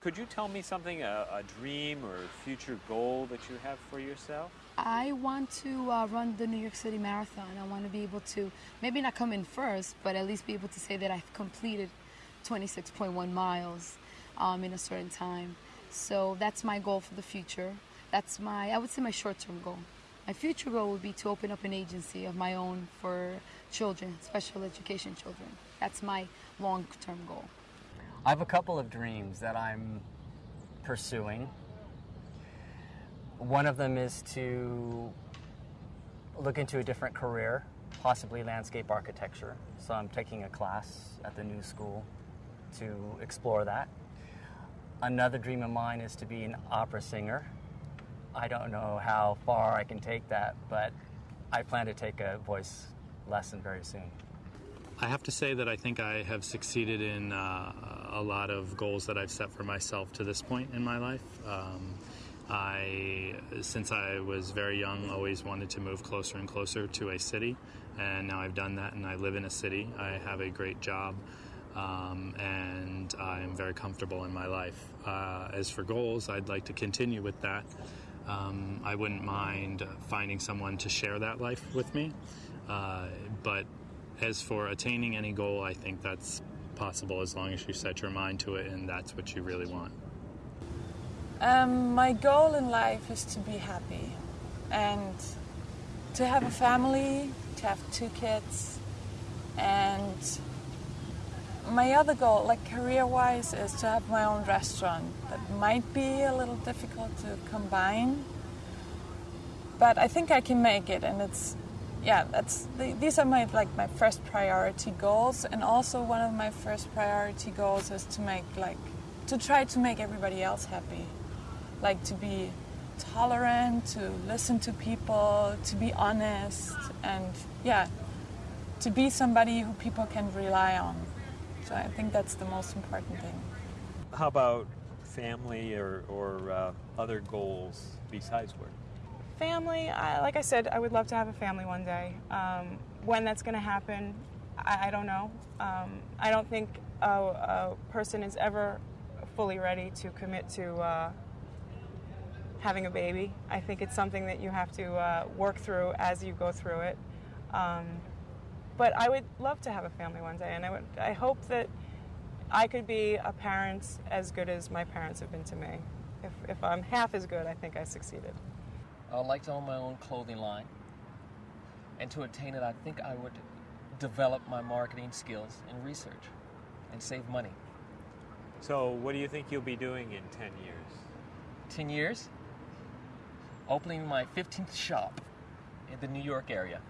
Could you tell me something, a, a dream or future goal that you have for yourself? I want to uh, run the New York City Marathon. I want to be able to maybe not come in first, but at least be able to say that I've completed 26.1 miles um, in a certain time. So that's my goal for the future. That's my, I would say, my short-term goal. My future goal would be to open up an agency of my own for children, special education children. That's my long-term goal. I have a couple of dreams that I'm pursuing. One of them is to look into a different career, possibly landscape architecture. So I'm taking a class at the new school to explore that. Another dream of mine is to be an opera singer. I don't know how far I can take that, but I plan to take a voice lesson very soon. I have to say that I think I have succeeded in uh, a lot of goals that I've set for myself to this point in my life. Um, I, since I was very young, always wanted to move closer and closer to a city, and now I've done that, and I live in a city. I have a great job, um, and I'm very comfortable in my life. Uh, as for goals, I'd like to continue with that. Um, I wouldn't mind finding someone to share that life with me, uh, but as for attaining any goal, I think that's possible as long as you set your mind to it and that's what you really want. Um, my goal in life is to be happy and to have a family, to have two kids, and my other goal, like career wise, is to have my own restaurant. That might be a little difficult to combine, but I think I can make it, and it's yeah, that's the, these are my like my first priority goals, and also one of my first priority goals is to make like to try to make everybody else happy, like to be tolerant, to listen to people, to be honest, and yeah, to be somebody who people can rely on. So I think that's the most important thing. How about family or, or uh, other goals besides work? Family, I, like I said, I would love to have a family one day. Um, when that's going to happen, I, I, don't know. Um, I don't think a, a, person is ever fully ready to commit to uh, having a baby. I think it's something that you have to uh, work through as you go through it. Um, but I would love to have a family one day, and I, would, I hope that I could be a parent as good as my parents have been to me. If, if I'm half as good, I think I succeeded. I'd like to own my own clothing line. And to attain it, I think I would develop my marketing skills and research and save money. So, what do you think you'll be doing in 10 years? 10 years? Opening my 15th shop in the New York area.